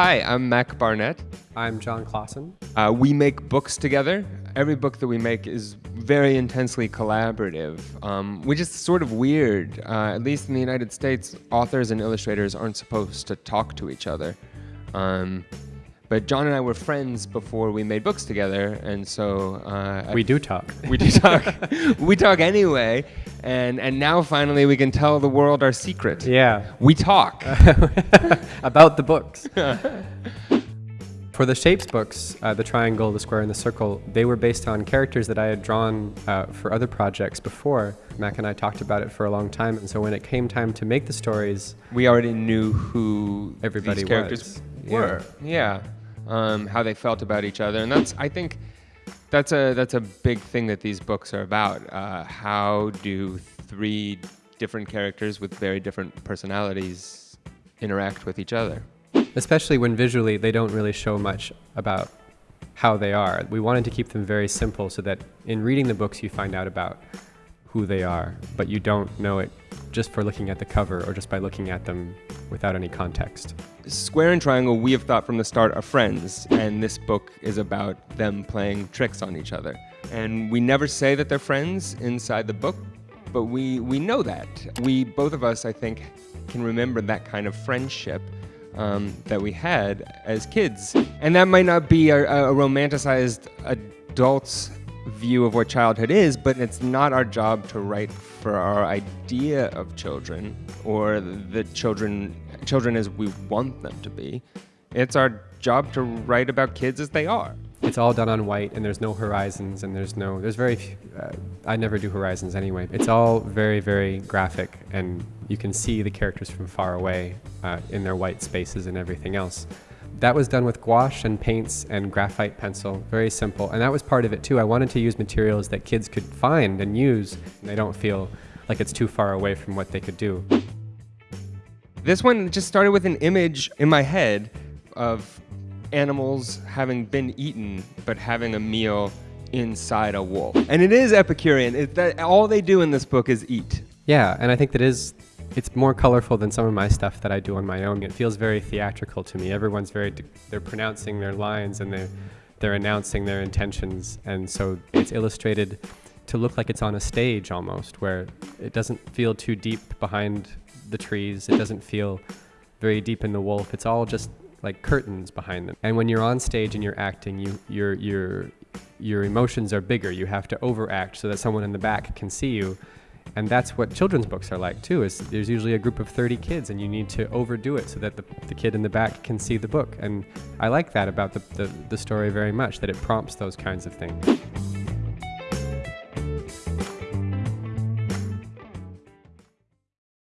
Hi, I'm Mac Barnett. I'm Jon Klassen. Uh, we make books together. Every book that we make is very intensely collaborative, um, which is sort of weird. Uh, at least in the United States, authors and illustrators aren't supposed to talk to each other. Um, but Jon and I were friends before we made books together, and so uh, we do talk. We do talk. we talk anyway, and and now finally we can tell the world our secret. Yeah, we talk about the books. For the shapes books, uh, the triangle, the square, and the circle, they were based on characters that I had drawn uh, for other projects before. Mac and I talked about it for a long time, and so when it came time to make the stories, we already knew who everybody these characters was. were. Yeah. yeah um, how they felt about each other, and that's I think that's a that's a big thing that these books are about. Uh, how do three different characters with very different personalities interact with each other? Especially when visually they don't really show much about how they are. We wanted to keep them very simple so that in reading the books you find out about who they are, but you don't know it just for looking at the cover or just by looking at them without any context. Square and Triangle, we have thought from the start, are friends, and this book is about them playing tricks on each other. And we never say that they're friends inside the book, but we, we know that. We, both of us, I think, can remember that kind of friendship um, that we had as kids. And that might not be a, a romanticized adult's view of what childhood is, but it's not our job to write for our idea of children or the children children as we want them to be. It's our job to write about kids as they are. It's all done on white, and there's no horizons, and there's no there's very few, uh, I never do horizons anyway. It's all very very graphic, and you can see the characters from far away uh, in their white spaces and everything else. That was done with gouache and paints and graphite pencil, very simple. And that was part of it too. I wanted to use materials that kids could find and use, and they don't feel like it's too far away from what they could do. This one just started with an image in my head of animals having been eaten, but having a meal inside a wolf. And it is Epicurean. It, that, all they do in this book is eat. Yeah, and I think that is it's more colorful than some of my stuff that I do on my own. It feels very theatrical to me. Everyone's very, they're pronouncing their lines and they're, they're announcing their intentions. And so it's illustrated to look like it's on a stage almost, where it doesn't feel too deep behind the trees. It doesn't feel very deep in the wolf. It's all just like curtains behind them. And when you're on stage and you're acting, you, your, your, your emotions are bigger. You have to overact so that someone in the back can see you and that's what children's books are like too is there's usually a group of 30 kids and you need to overdo it so that the, the kid in the back can see the book. And i like that about the, the, the story very much that it prompts those kinds of things